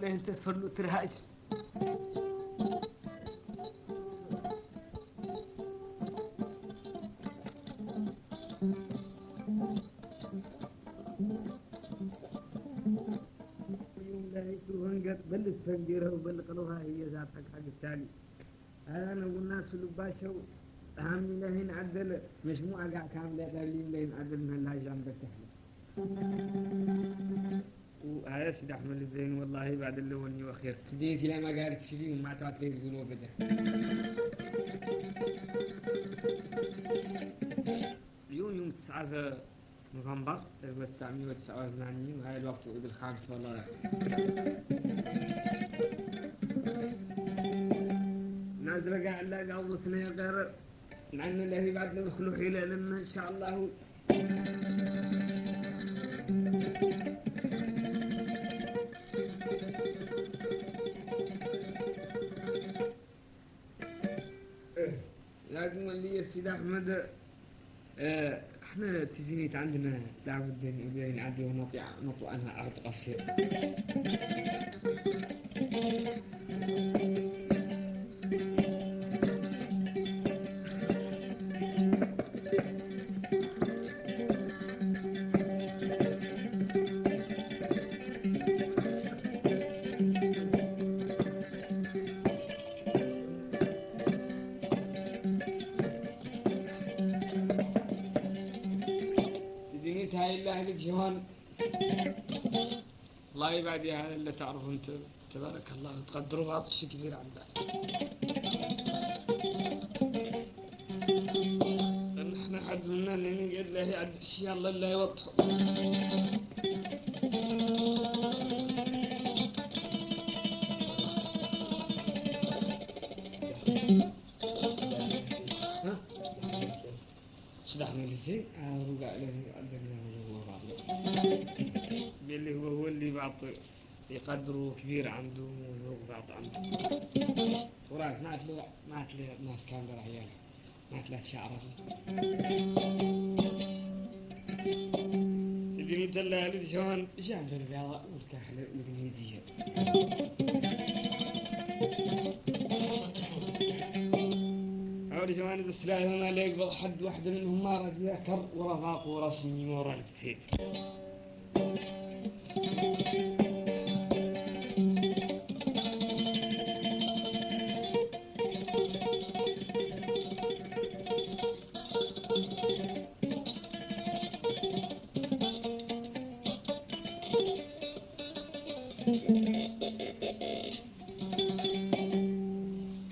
تغنزر على الله ولا انت تفرلو ترهاش يوم لا يسوهن قد بل تفنجرها وبل قلوها هي ذاتك حق التالي هذا انا قلنا سلوك باشا أهم لهن عدل مجموعة قاع كاملة لين لين عدل من الله جنب تحلى وهذا سيد أحمد الزين والله بعد اللوني وخير تديك لا ما قالت شيء وما تعطي الذنوب ده. اليوم يوم 9 نوفمبر 1989 وهذا الوقت عيد الخامس والله. نازل قاعد لا قوضتنا غير لأن الذي بعد ندخلوا حيلة لما إن شاء الله. اللي السيد أحمد إحنا تزينيت عندنا لابد نعدي ونطلع نطلع عنها أرض قصير تبارك الله تقدروا عطش كبير عندك لأن إحنا حد منا اللي قال له يعد الشيء الله اللي يوضحه يقدروا كبير عنده وهو بعض عنده. وراك ما تلو ما تلو ما كان له عيال ما تلو شعره. تدري هذه شلون جاب الرياضة والكحلة والهدية أول شوان بس لا ما لا يقبض حد واحدة منهم ما رد يذكر ورفاق ورسمي ورا الفتيل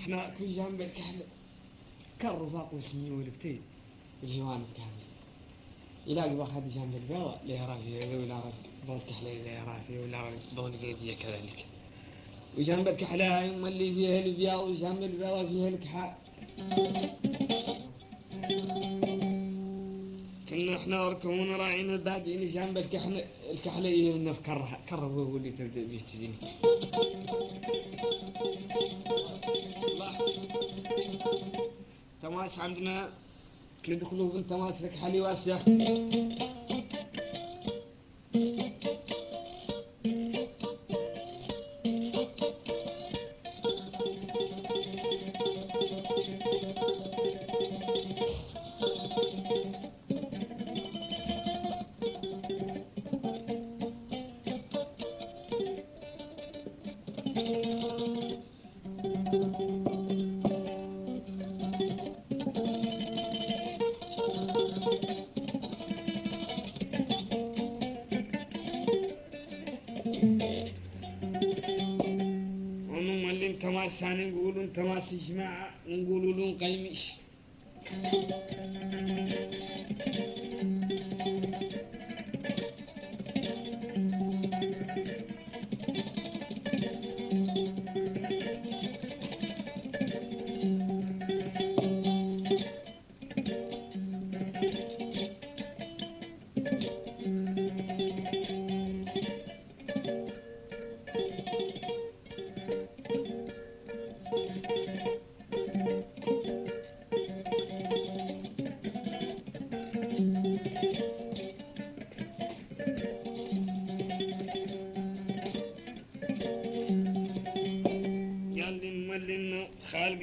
إحنا كل جنب الكحلة كالرفاق والسمي والفتيل الجوانب كاملة يلاقي واحد جنب البيضة لا يرى فيه؟ ولا بول كحلة لا يرى فيه؟ ولا بول قيدية كذلك. وجنب الكحلة يوم اللي فيها البياض وجنب البيضة فيها الكحاء إحنا وركبونا راعينا بعدين جنب الكحلة الكحلة يلنا في كره هو اللي تبدأ به تجيني تماس عندنا تدخلوا بنت تماس لك حلي واسع.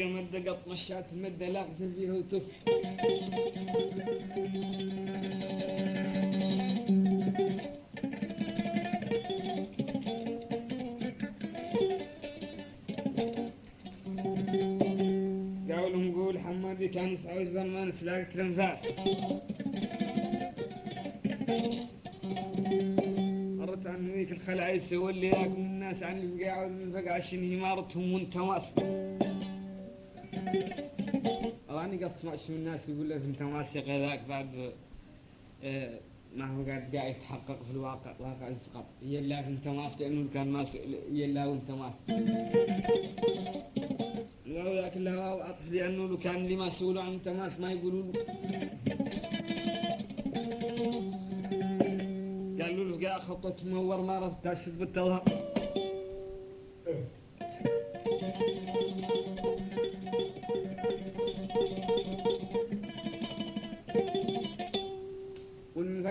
خالقه مدة قط مشات مدة لا اغسل فيها وتف. من الناس يقول له أنت ماسي غذاك بعد آه، ما هو قاعد قاعد يتحقق في الواقع واقع الزقر يلا أنت ماس لأنه كان ماس يلا وأنت ماس الواو ذاك اللي هو عطف لأنه لو كان اللي يسولوا عن انت ما يقولوا له. قالوا له قاع خطة منور ما رفت تاشد بالتظهر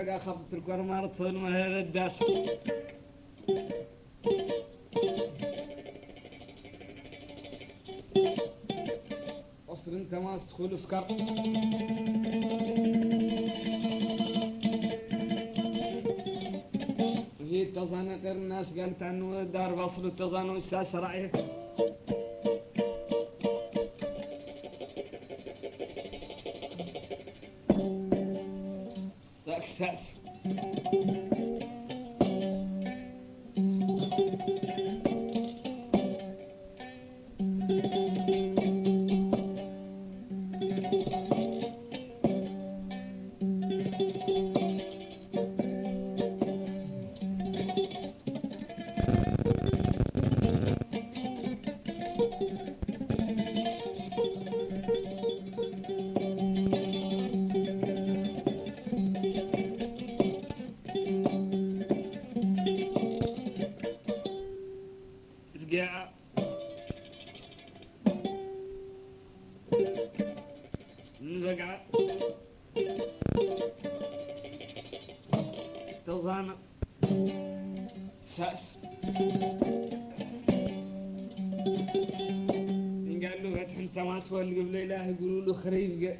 خفت الكور ما رفض ما هذا الداس أصل أنت ما تدخل في كرب هي التظانقر الناس قالت عنه دار بصل التظانق أستاذ رأيه. ذاك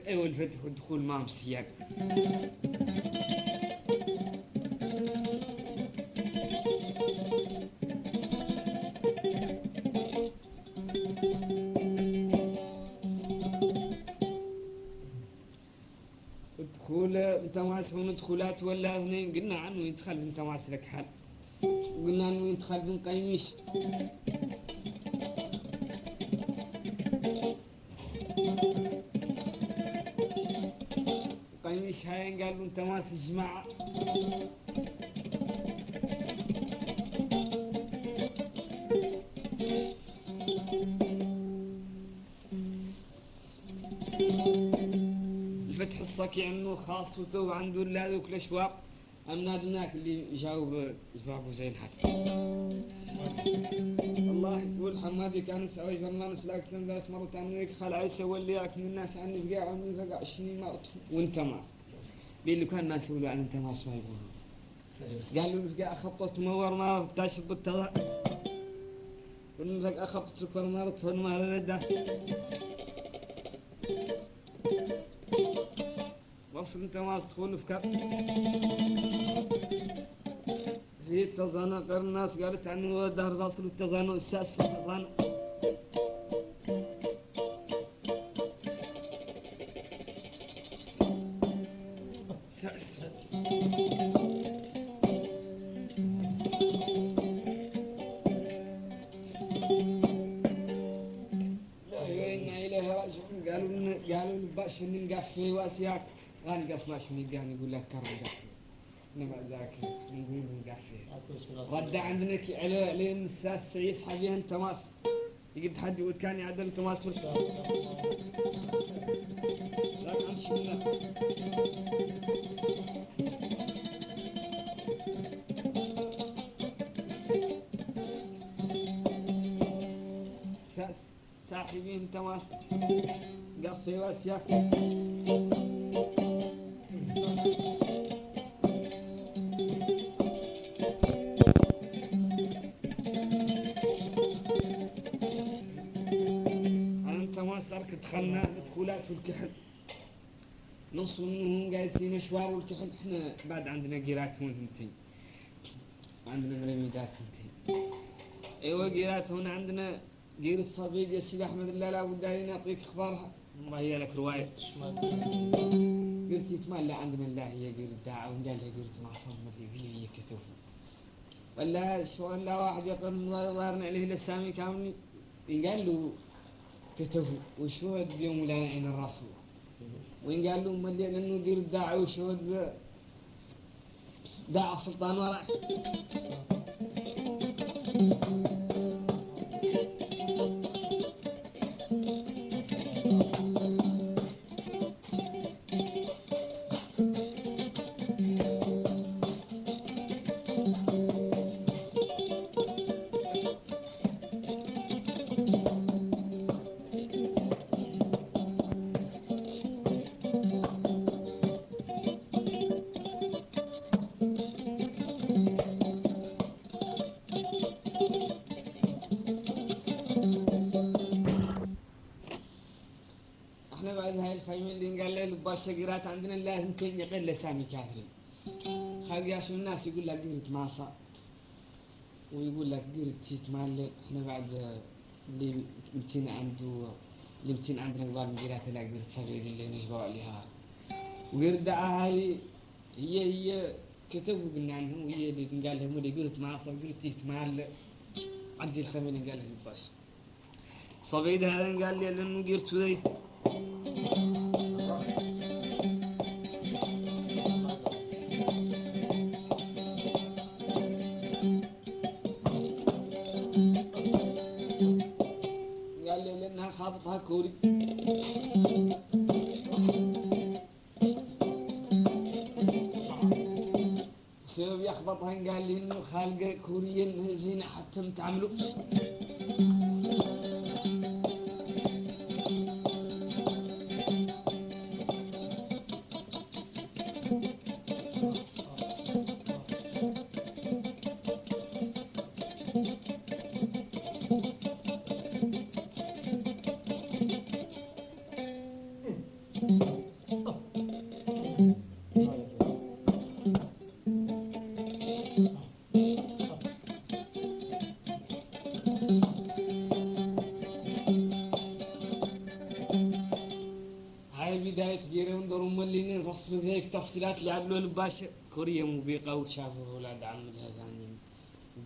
أيوه الفتح والدخول ما مسياق الدخول أنت ماس ومدخولات ولا اثنين قلنا عنه يدخل أنت ماس لك حل قلنا إنه يدخل من قيمش الصكي عنه خاص وتو عنده لا ذوك الاشواق امناد هناك اللي يجاوب جوابه زي الحد الله يقول حمادي كان يسوي فرمان سلاك تنباس مرة عنويك خلع يسوي اللي ياك من الناس عن الفقاع ومن الفقاع الشني مرت وانت ما. بيقول كان الناس يقولوا عن أنت ما ما يقولوا قالوا الفقاع خطت مور ما تاشب بالتضع والفقاع خطت سكر مرت فما رده وصل انت ما تدخل في كف هي التظانق الناس قالت عنه دهر باطل التظانق الساس في التظانق ما شنو يقول لك كرم قفي انما ذاك نقول نقفي غدا عندنا على لين الساعة سعيد حاليا تماس يقد حد يقول كان يعدل تماس في الشهر لا عن شنو صاحبين تماس قصي واسياك أنت ما صارك دخلنا دخولات في الكحل. نص منهم جالسين شوار والكحل إحنا بعد عندنا جيرات هون هنتين عندنا ملميدات هنتين أيوه جيرات هون عندنا جير الصبيد يا سيدي أحمد الله لا بد لي نعطيك إخبارها. ما هي لك رواية قلت يتملى عندنا الله هي جير الداعة وقال قلت ما صار اللي هي كتب ولا شو لا واحد يقول ظهرنا عليه الاسامي كامل؟ قال له كتبوا وشهد بيوم لا يعين الرسول؟ وين قال له ملي لأنه دير الداعي وشهد داع السلطان وراء. الباشا عندنا الله يمكن يقل لسامي كاثرين خالق يا شو الناس يقول لك قريت ماسا ويقول لك قريت تيت مال إحنا بعد اللي يمكن عنده اللي يمكن عندنا قبال من قرات لا قريت صغير اللي نجبوا عليها. وقريت دعاها هي هي كتبوا قلنا عنهم وهي اللي قال لهم اللي ماسا وقريت تيت مال عندي اللي قال لهم الباشا صبيد هذا قال لي لأنه قرت ذي حتى تعملوا الباشا كوريا مبيقة وشافوا أولاد عم الهزانين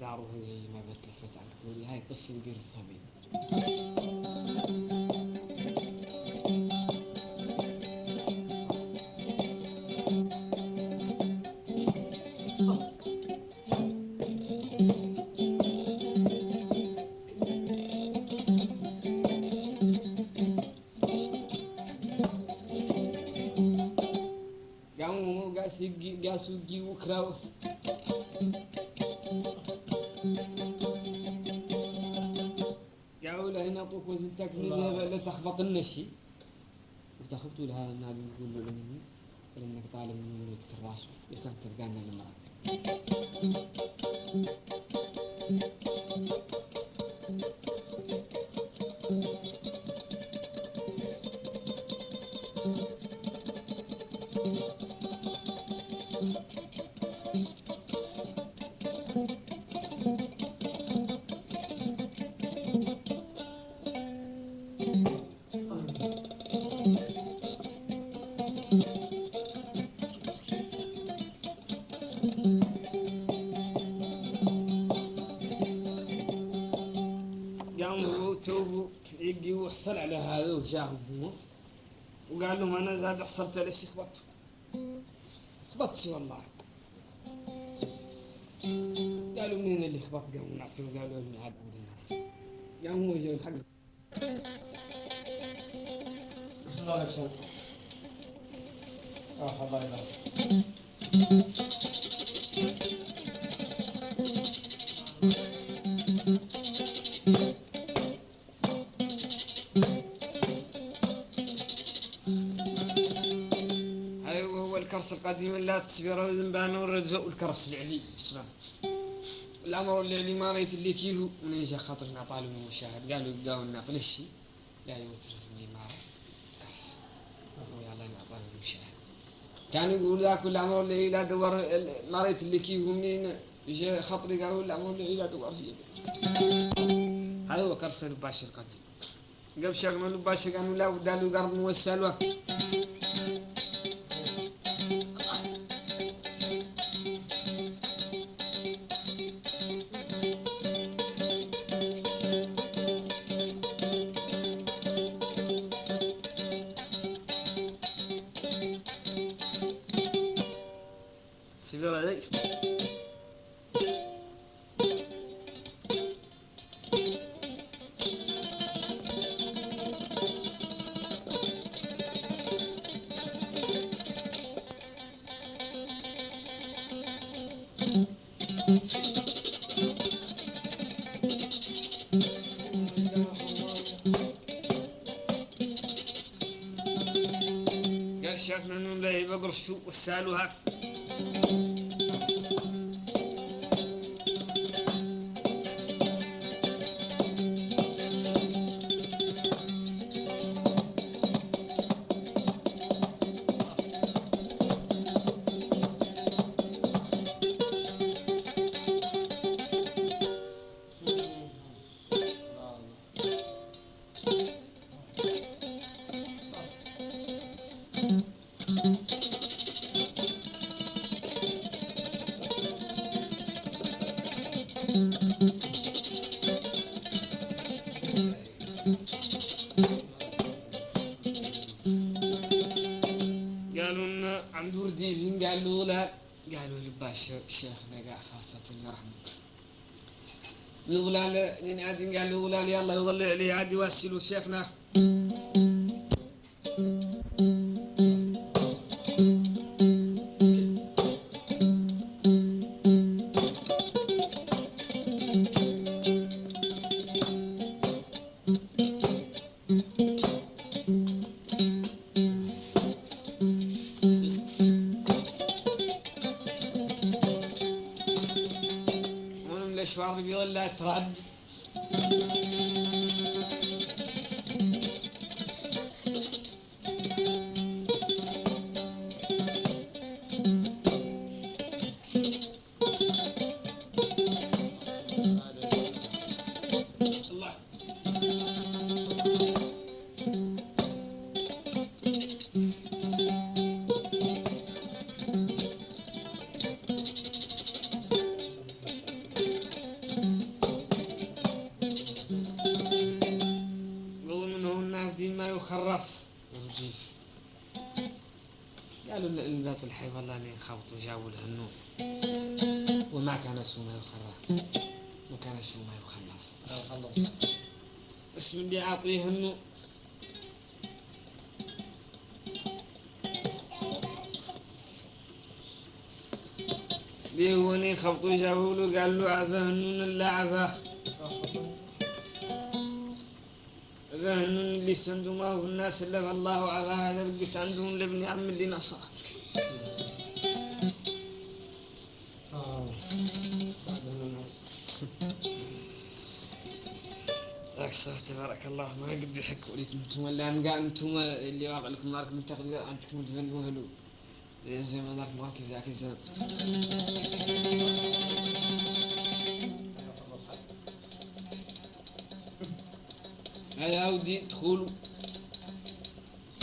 داروا هي ما بتلفت عن كوريا هاي قصة دير الصبي وكراو قالوا له هنا طوف وزنتك لا تخبط النشي وتخبطوا لها لانك طالب من الراس المرأة أنا زاد حصلت ليش خبطت خبطت والله. قالوا منين اللي خبط؟ قاموا نعطيه قالوا عند الناس قاموا يجوا الحق القديم لا تصبر ذنبان والرجل والكرس العلي اسمع الأمر اللي ما ريت اللي كيلو من يجي خاطرنا طالب المشاهد قالوا يبقاو لنا فلشي لا يوتر مني ما كرس. ويلا نعطانا المشاهد كانوا يقول ذاك الأمر اللي لا دور ما ريت اللي كيلو. منين يجي خاطري قالوا الأمر اللي لا دور هي هذا هو كرس الباشا القديم قبل شغلوا الباشا قالوا لا ودالوا قرب موسلوه شو وسالوها الغلال لين عاد قال الغلال يلا يظل عليه عاد يوسلوا شيخنا الا فالله عفاه هذا بقيت عندهم لابن عم اللي نصر نوح. أكثر تبارك الله. ما قد يحكوا لك أنتم ولا قال أنتم اللي واقع لكم ناركم متخذ أنتم تفنوا هلو. زي ما ذاك ما كيف ذاك الزمن هيا ودي ادخلوا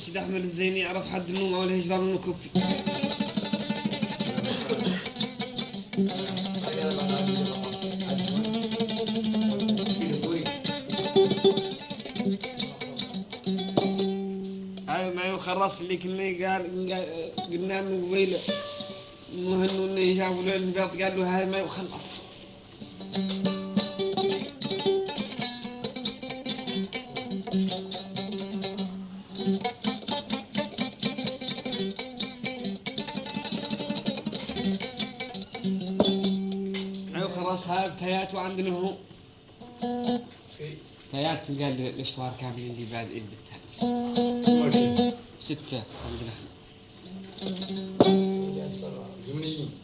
الشي مع دلول سيد احمد الزيني يعرف حد منهم أو الهجبه منه كوفي هاي ما يخلص اللي كنا قال قلنا له قبيلة. مهنو إنه يجابوا له البيض قال له هاي ما يخلص. هاي تيات وعندنا هو تيات قال الاشوار كاملين اللي بعد ايد بالتالي ستة عندنا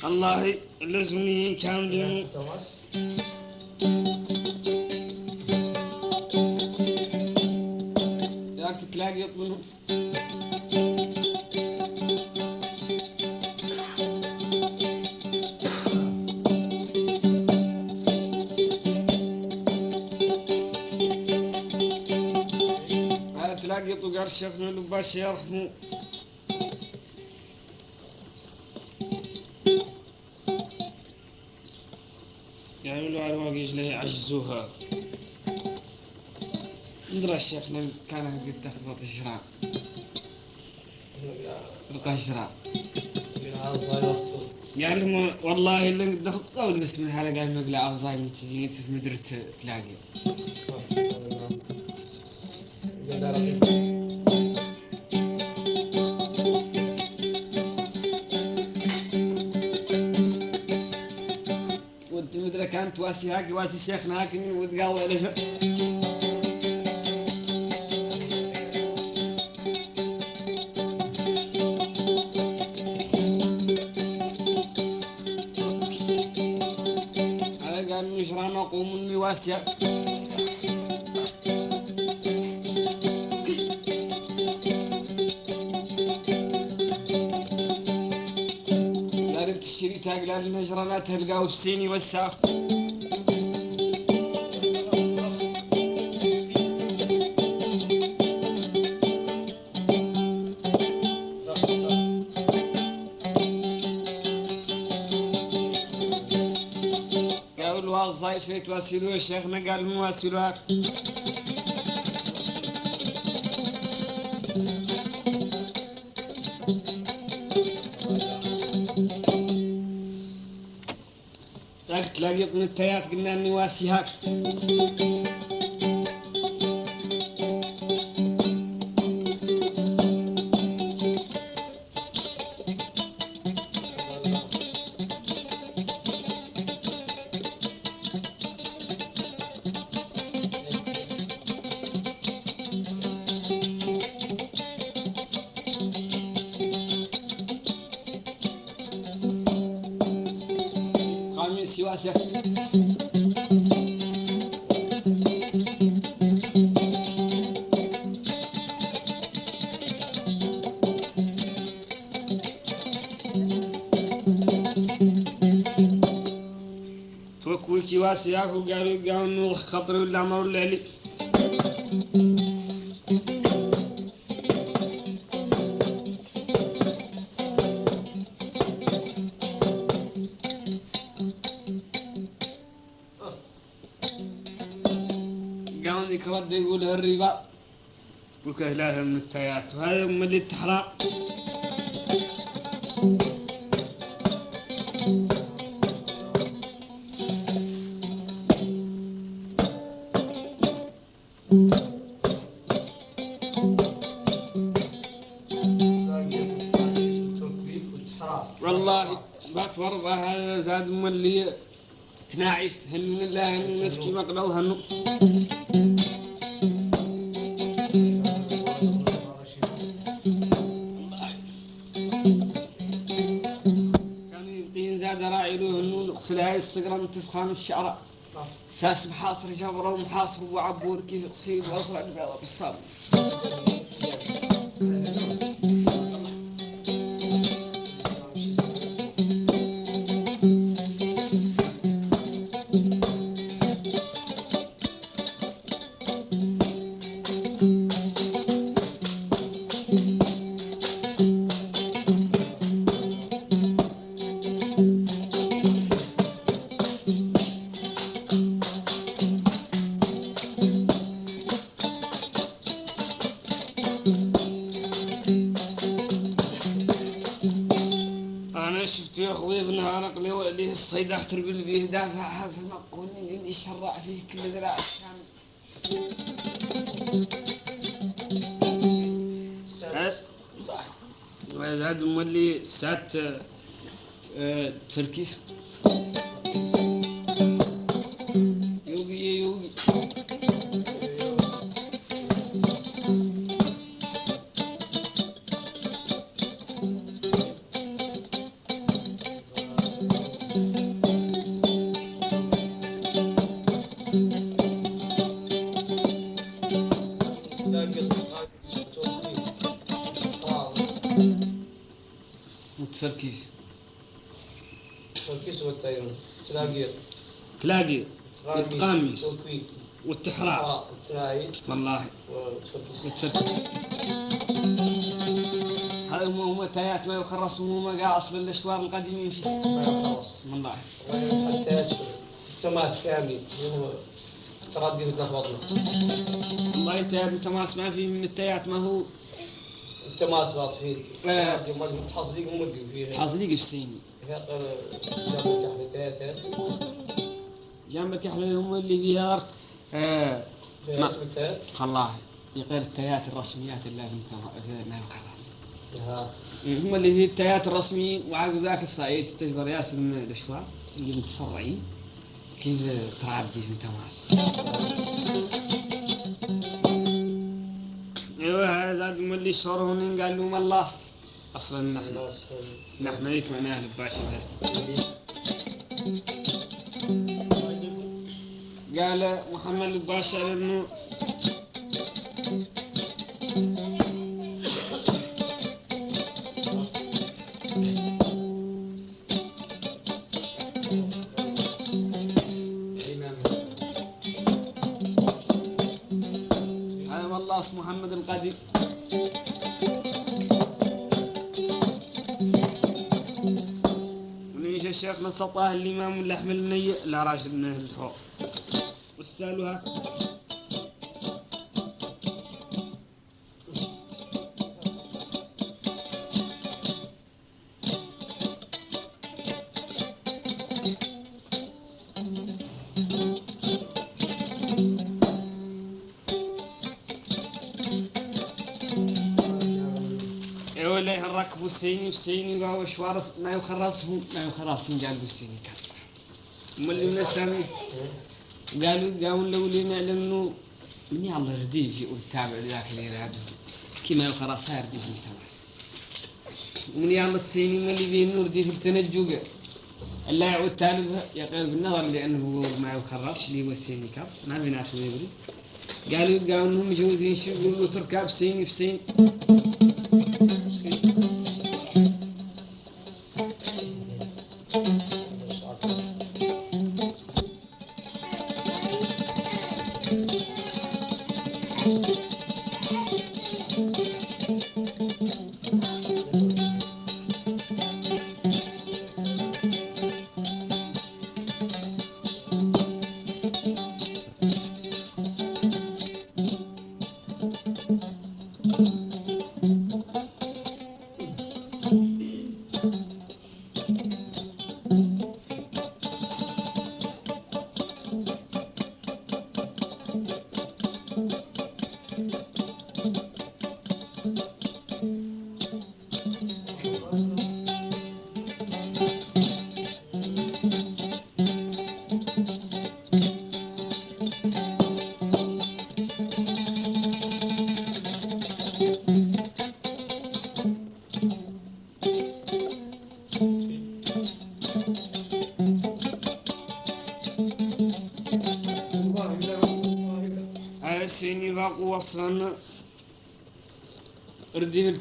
الله لزمني كاملين قول بس من مقلع أعضاء من تجيني في مدرة تلاقي. كانت واسي هاك واسي شيخنا هاك وتقاوي على لا تلقاه بسيني والساق قالوا الزاي شوي تواسلوه شيخنا قال هم واسلوها nu teat gnaniwasiha خطري ولا عمر ولا علي. قام يقول الربا. وكهلها من التيات وهذا من اللي التحرار كناعي يبقين زاد راعيلوه هنو نغسل هاي الصقرة من تفخان الشعر ساس محاصر جبرة ومحاصر وعبور كيف قصيد واخر البيضة آه، هذا هم هم تايات ما يخرص وهم قاع اصل الاشوار القديمين فيه ما خلاص والله حتى تماس كامل هو تردي وتلخبطنا والله تايات انت ما فيه من التايات ما هو التماس باط فيه آه. متحصلين ومرقوا فيه حاصليق في سيني جاب الكحل تايات جنبك إحنا هم اللي فيها آه ما- والله غير التايات الرسميات اللي ما خلاص. ها هم اللي في التايات الرسميين وعقب ذاك الصعيد تجبر ياسر من الاشواء اللي متفرعين. كيف تعدي في تماس إيوه هذا زاد من اللي شهرهن قال له ملاص أصلا نحن نحن هيك معناه الباشا. قال محمد الباشا إنه محمد القديم وليش الشيخ نسطاه الإمام اللحم النية لا راشد من أهل الحوض السيني في وهو شوارث ما يخرصهم ما يخرصهم قالوا السيني كان. من السامي؟ قالوا قالوا لو لي نعلم انه من الله رديف يقول تابع ذاك اللي يلعبه كما يخرص صار دي في التماس ومن يلا تسيني من اللي بيه النور دي في التنجوق لا يعود تالفها يقال بالنظر لأنه هو ما يخرص اللي هو السيني كاب ما في ناس ما يدري قالوا قالوا إنهم مجوزين شو؟ يقولوا تركاب سيني في سين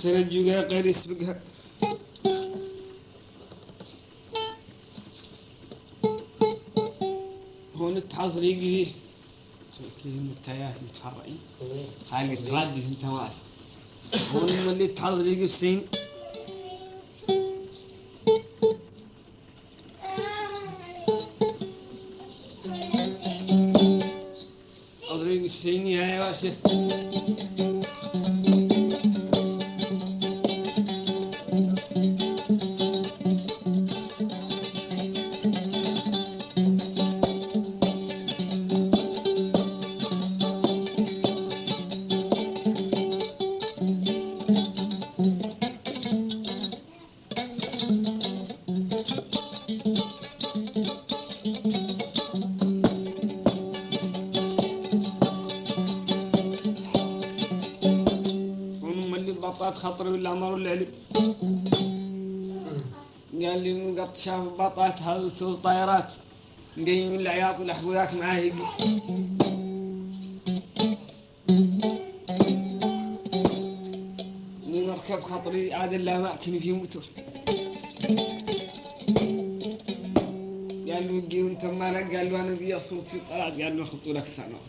Sana juga akan surga. هون التعصري يجي المتايات متفرعين خالي تغادي انت واس هون اللي التعصري يجي بطاط خطري ولا عمر ولا علي قال لي مقط شاف بطاط هاوتو طيارات جايين العياط والاحبويات معاه يجي من مركب خطري عاد لا ماكن في موتور قال له وانت مالك قال له أنا بي اصوت في طلعت قال له خطوا لك سنه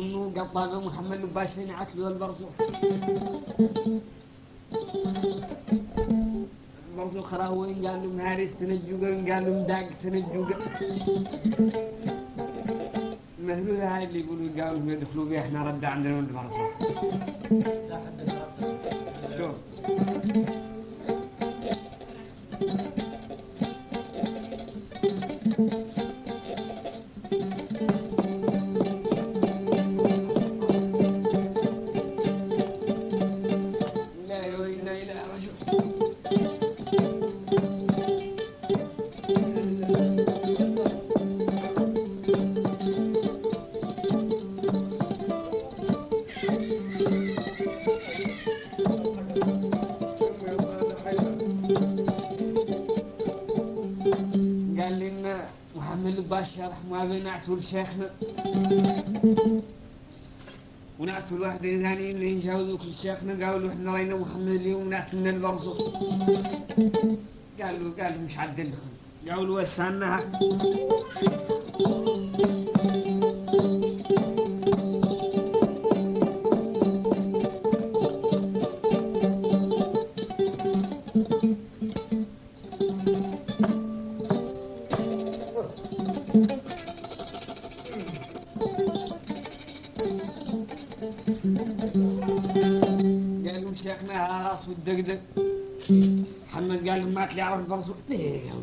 انه قطاقه محمد لباشين عتلوا البرزوخ البرزوخ راوين قال لهم هاريس تنجوقا قال لهم داق تنجوقا مهلول هاي اللي يقولوا قالوا يدخلوا بيه إحنا رد عندنا ولد البرزوخ شوف نعتوا لشيخنا ونعتوا الواحد ثاني اللي يجاوزوا كل شيخنا قالوا إحنا راينا محمد اليوم نعتوا لنا البرزخ قالوا قالوا مش عدلكم. قالوا وسعنا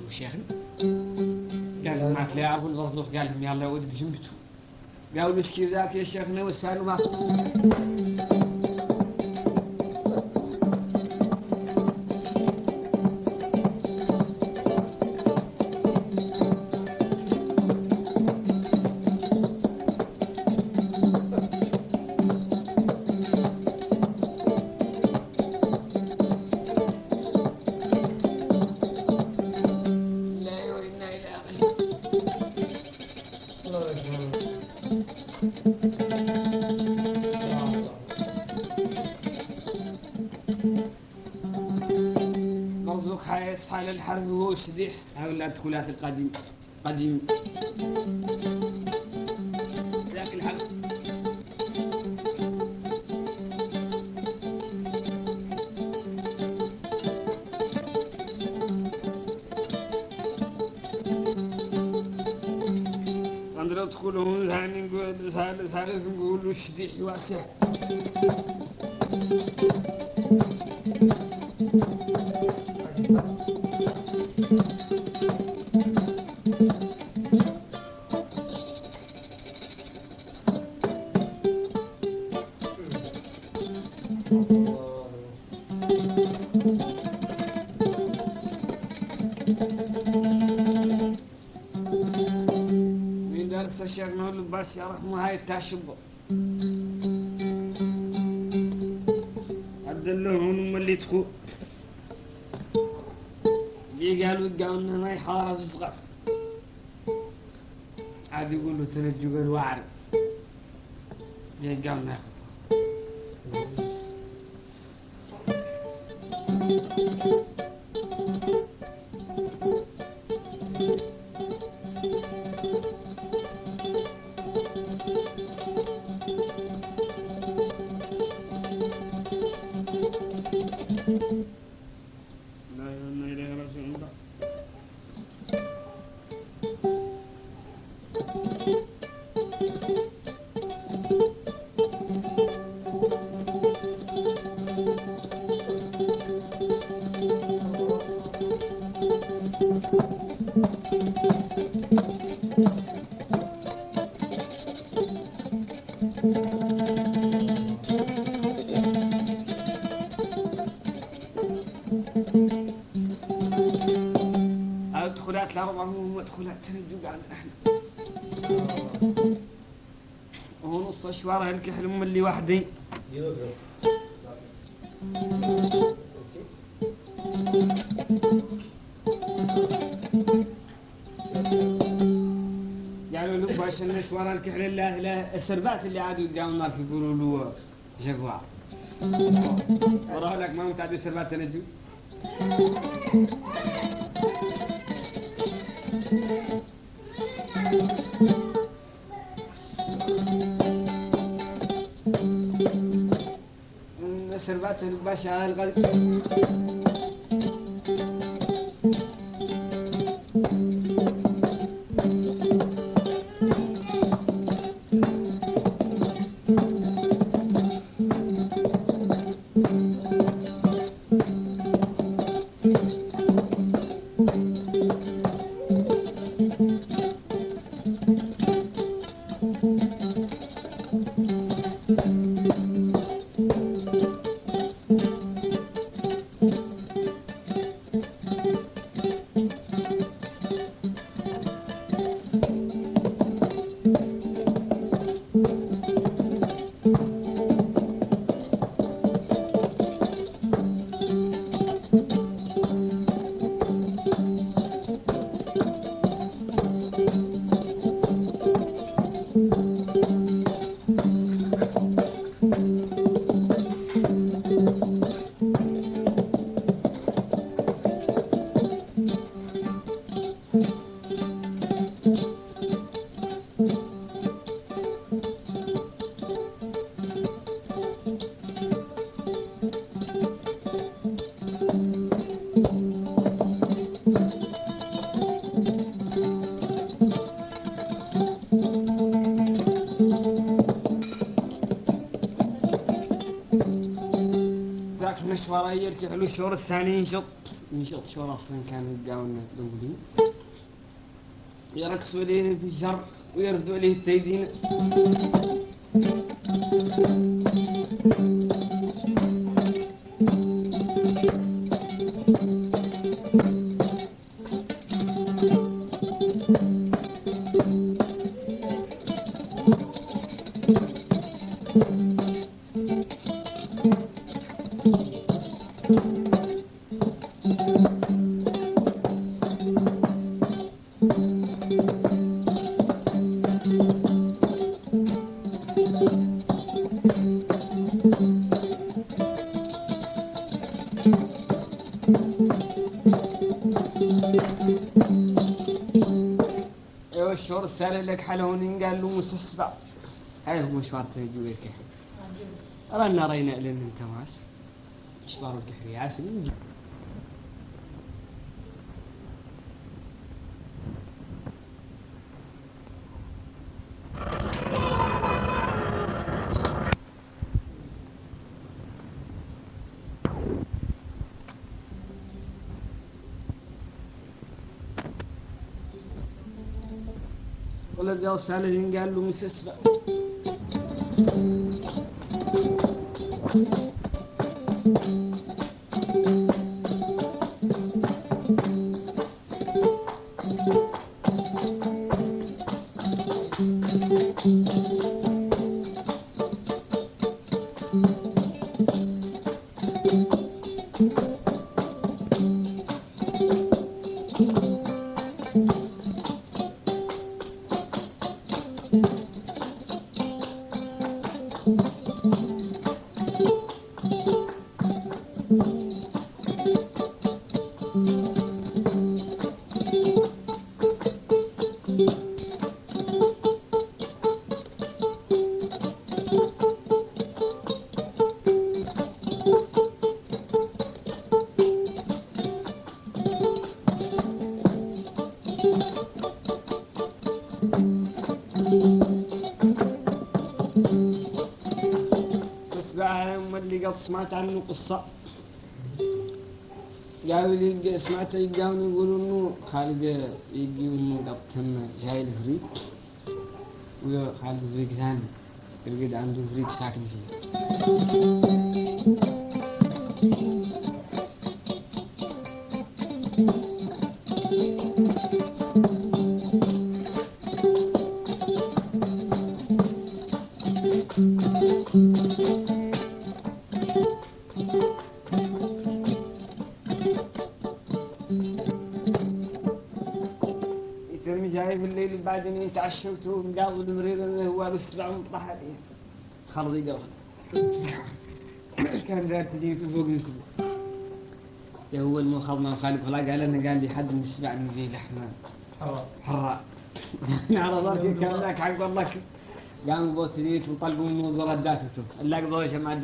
شيخنا. قال ما تلي يعرف البرزوق قال لهم يلا ولد بجنبته قالوا كذا ذاك يا شيخنا وسالوا ما يصحى للحرث وهو شديح هاي ولا دخولات القديم قديم. ذاك الحرث يدخلون ثاني نقول ثالث ثالث نقول شديح واسع. أدخلات الأربعة مو مدخلات تنجوا قاعد إحنا وهو نص أشوار الكحل هم اللي وحدي لا السربات اللي عادوا يدعوا النار يقولوا له جغوار وراه لك ما متعدي سربات تنجوا سربات الباشا الغرب يرجع له الشهور الثاني ينشط ينشط شهور أصلا كانوا يلقاون الاولين يرقصوا عليه الجر ويردوا عليه التيدين هاي هو مشوار تنجو لك رانا رينا لين أنت ماس. مشوار القحري عسل. نجي ولد قال سالين قال له تسمع Thank you. سمعت عنه قصة قالوا لي سمعت يقاون يقولوا انه خالد يجي انه قد تم جاي الفريق وخالد فريق ثاني يرقد عنده فريق ساكن فيه يتعشوت ومقاضي المريض اللي هو بيفتح مطرح عليه. خلط يقرأ. كان ذات تجي فوق منكم. يا هو انه خلنا خالد خلا قال أنا قال لي حد من السبع من ذي لحمة. حراء على ذلك كان ذاك حق والله قاموا بوتريت وطلقوا من رداته اللي قضوا يا جماعة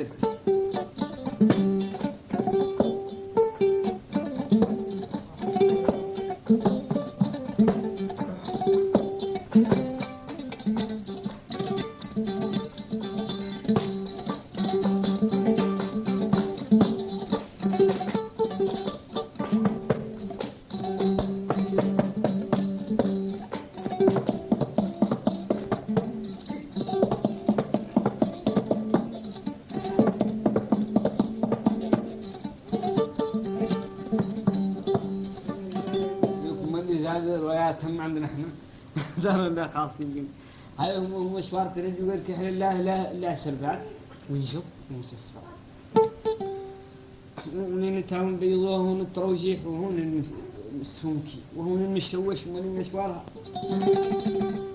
مشوار يقول كحل الله لا لا سربات ونشوف ومسسفة ونين تاون بيضوه هون التروجيح وهون السمكي وهون المشوش وهون المشوارها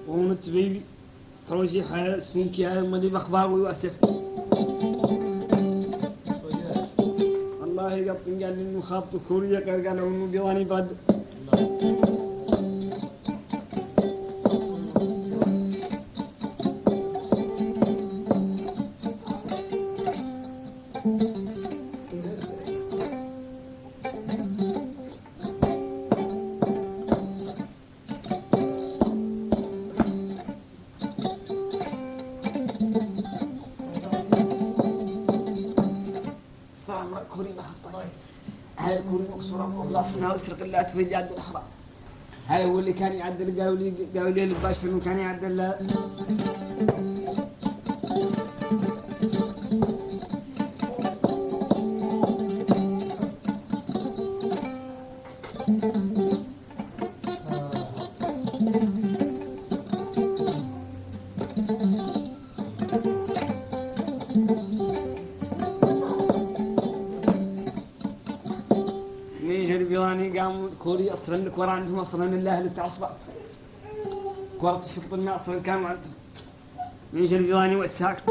وهون التبيبي تروجيح هاي السمكي هاي مالي بأخبار ويواسف والله يقطن قال إنه خاطب كوريا قال إنه بيضاني بعد الله تفجع عبد الحرام هاي هو اللي كان يعدل قالوا لي قالوا لي كان يعدل ورا عندهم أصلا الله اللي تعصبت كرة الشفط أصلا كانوا عندهم نيجي البيضاني والساك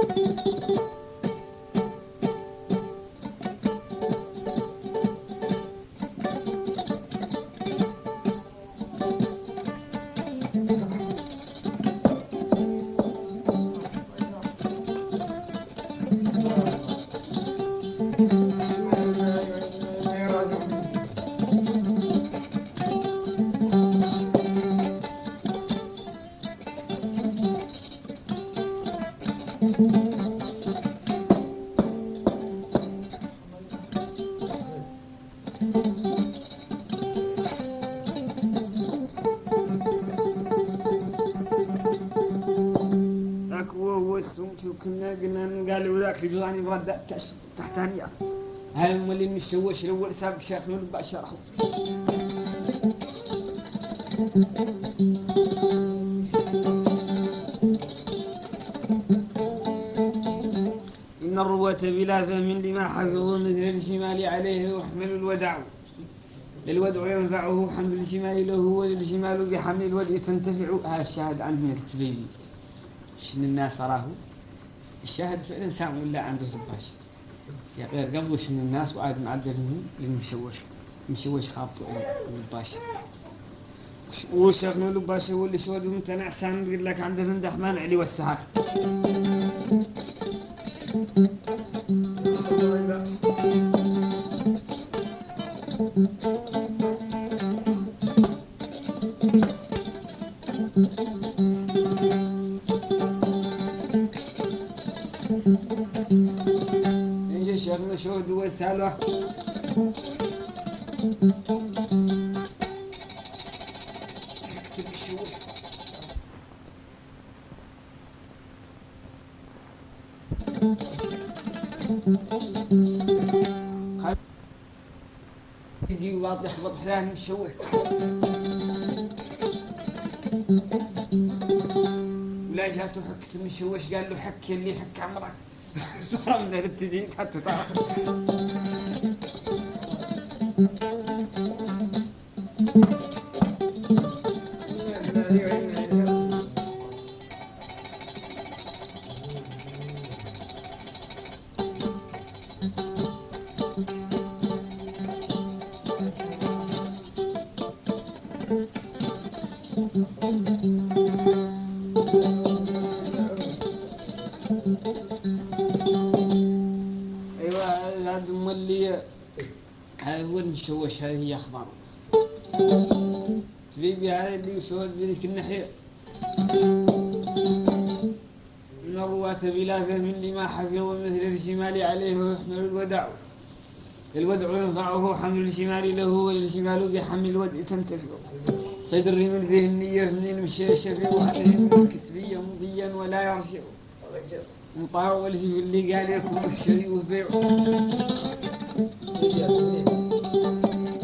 مشوش الأول سابق شيخ من بشر. إن الرواة بلا فهم لما حفظوا مثل الشمال عليه يحمل الودع الودع ينفعه حمل الشمال له وللشمال بحمل الودع تنتفع. هذا الشاهد عنه التبيني شن الناس راه الشاهد فعلا سام ولا عنده الباش يا غير قبل شن الناس وعاد معدل للمشوش مشوش خابطه الباش وشغل الباش هو اللي سود ممتنع سام يقول لك عنده فندح مانع لي والسهاك إيش الشيخ مشهود والسالوة يجي واضح يخبط حلال مشوه. ولا جاته حكت مشوش قال له حك اللي حك عمرك؟ صار من الابتدين حتى تعرف أيوه الشمال له والشمال بحمل الودع تنتفع. صيد الرمل فيه النية من المشي الشفيع وعليه من الكتبية مضيا ولا يرجع. مطاع والذي اللي قال يكون الشري وبيع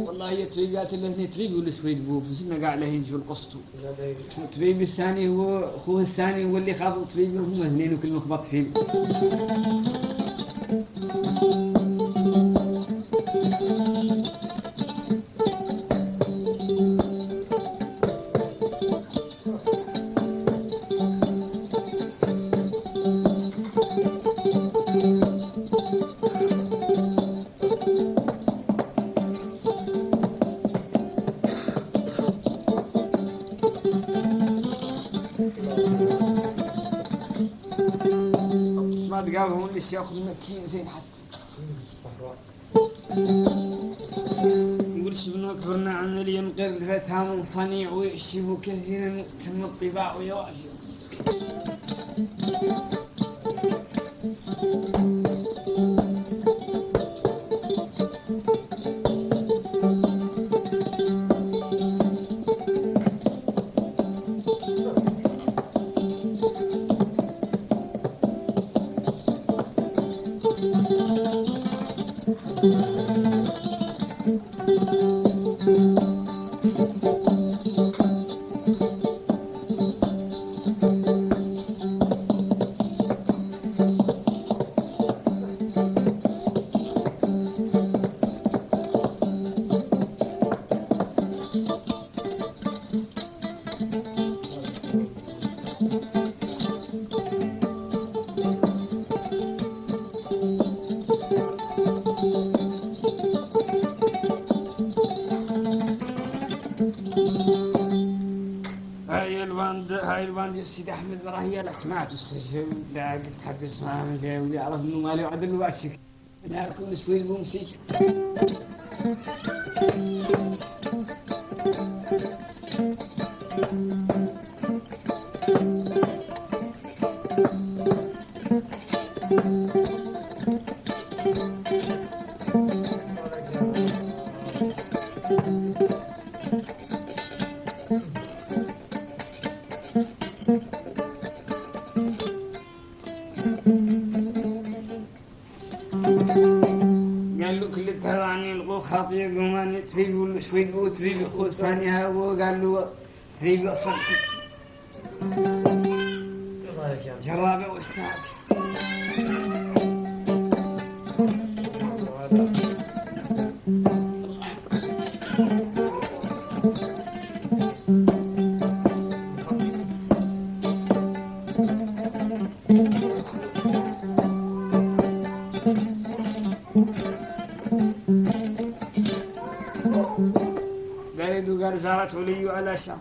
والله هي تريبات اللي تريب والسويد بو فسنا قاع له يجوا القسطو تريب الثاني هو أخوه الثاني هو اللي خاض تريب هم اثنين وكل مخبط تريب ما تقابل هو اللي ياخذ زين حتى. يقول شبنا كبرنا عن اللي ينقل فتها من صنيع ويحشب كثيرا تم الطباع ويواجه. Herzlich. Bemerkungsfügung sich. الله يرحمه. جرابة والساعة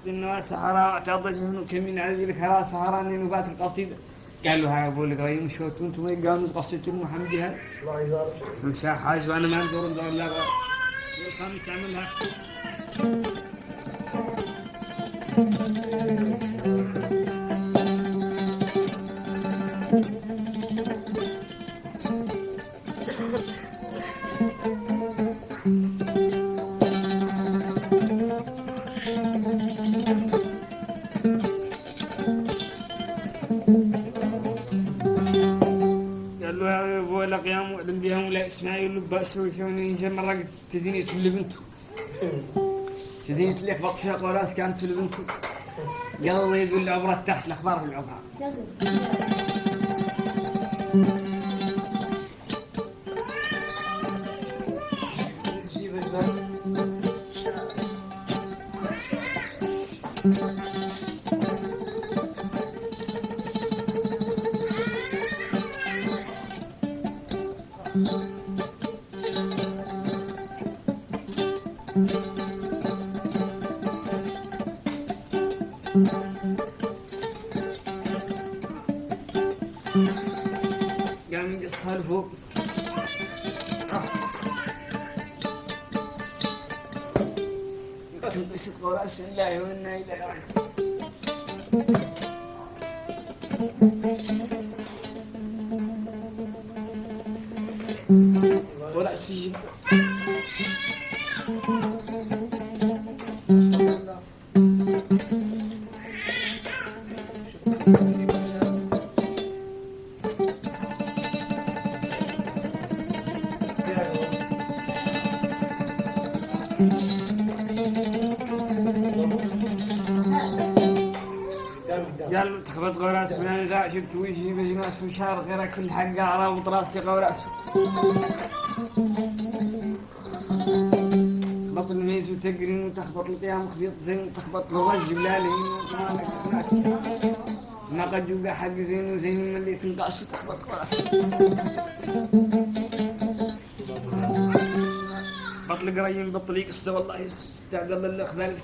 شط النوى سهراء اعتضج منك من عذي الكرى سهران نبات القصيدة قال له هاي أبو القريم شوت أنتم وين قالوا قصيدة المحمدي هاي الله يزارك. مساء حاج وأنا ما ندور ندور لا الخامس اعملها تديني تولي بنتو تديني تليك بطحي قراس كانت تولي بنتو قال الله يقول العبرة تحت الأخبار في ولا سجن قال تخبط قراس من أنا شفت وجهي بجناس وشار غير كل حق رابط راسي قراس تخبط الميز وتقرين وتخبط القيام خبيط زين وتخبط بلالي ما قد يبقى حق زين وزين من اللي تنقاس وتخبط قراس بطل قريم بطل يقصد والله يستعجل الله زميت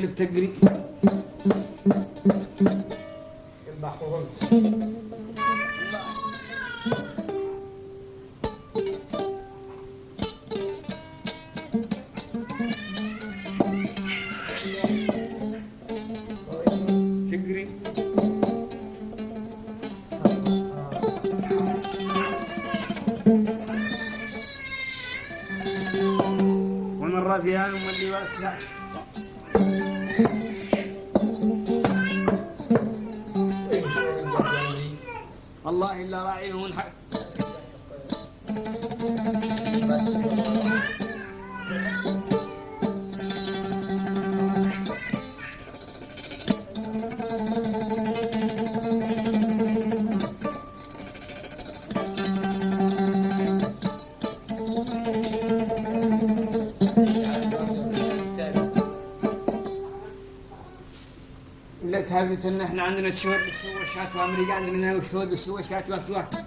تقرين. كل كلب تقري كم بحرهم. تقري ومن اللي عندنا تشوت الشوشات وامريكا عندنا وسود الشوشات واسواق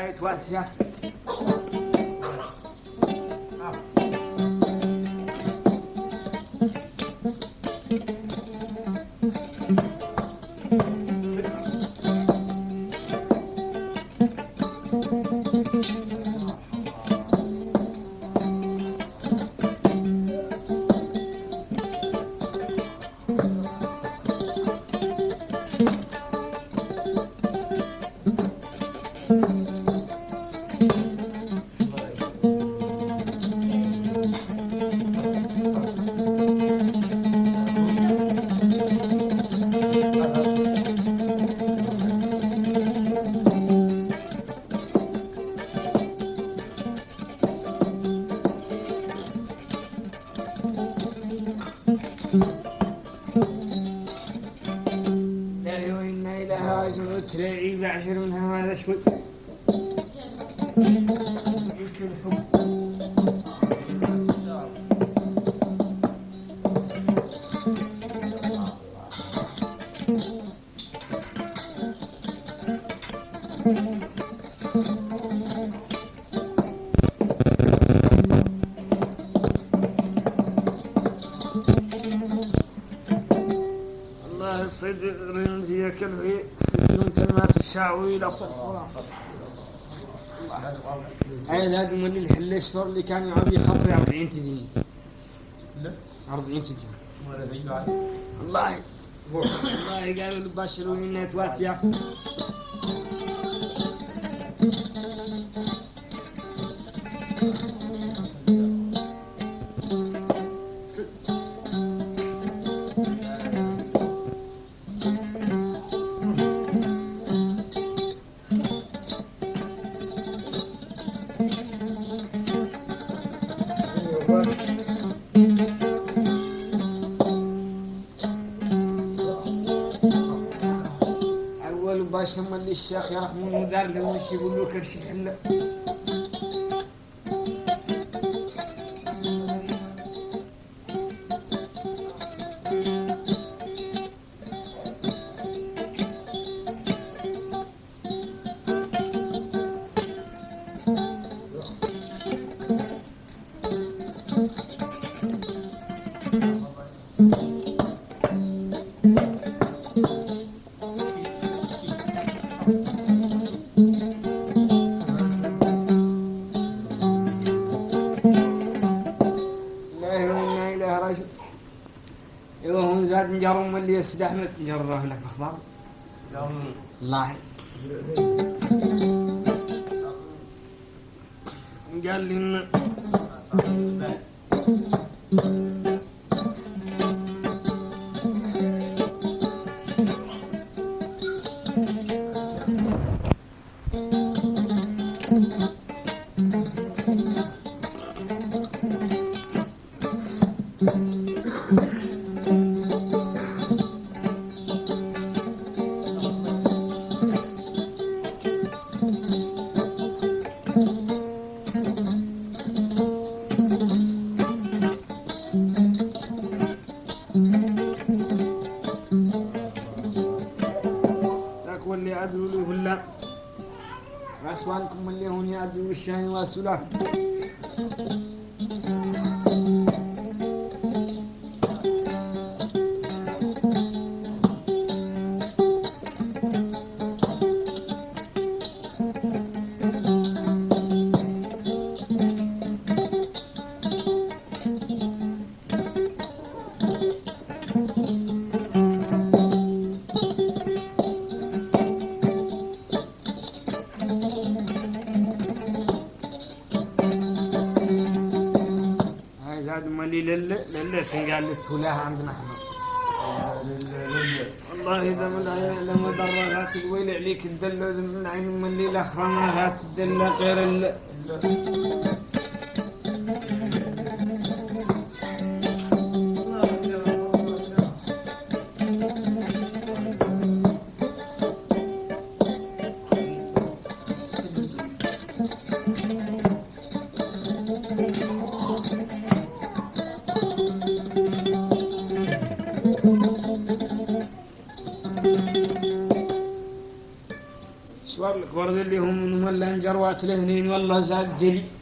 أربعة من اللي هاي صفرة. هاي هذا من الحل الشطر اللي كان يعرف يخطر 40 تزين لا. 40 تزين والله والله قالوا البشر انها تواسية اللي الشيخ يرحمه دار له مش يقول له كرش الحله يستحمل نجره لك أخبار. الله قال دلت قال لك كلها عندنا إحنا والله اذا من العيال لما ضررها تقويل عليك الدلة من عين من الليلة خرمها تدلى غير ال سوار Selahattin Demirtaş Celi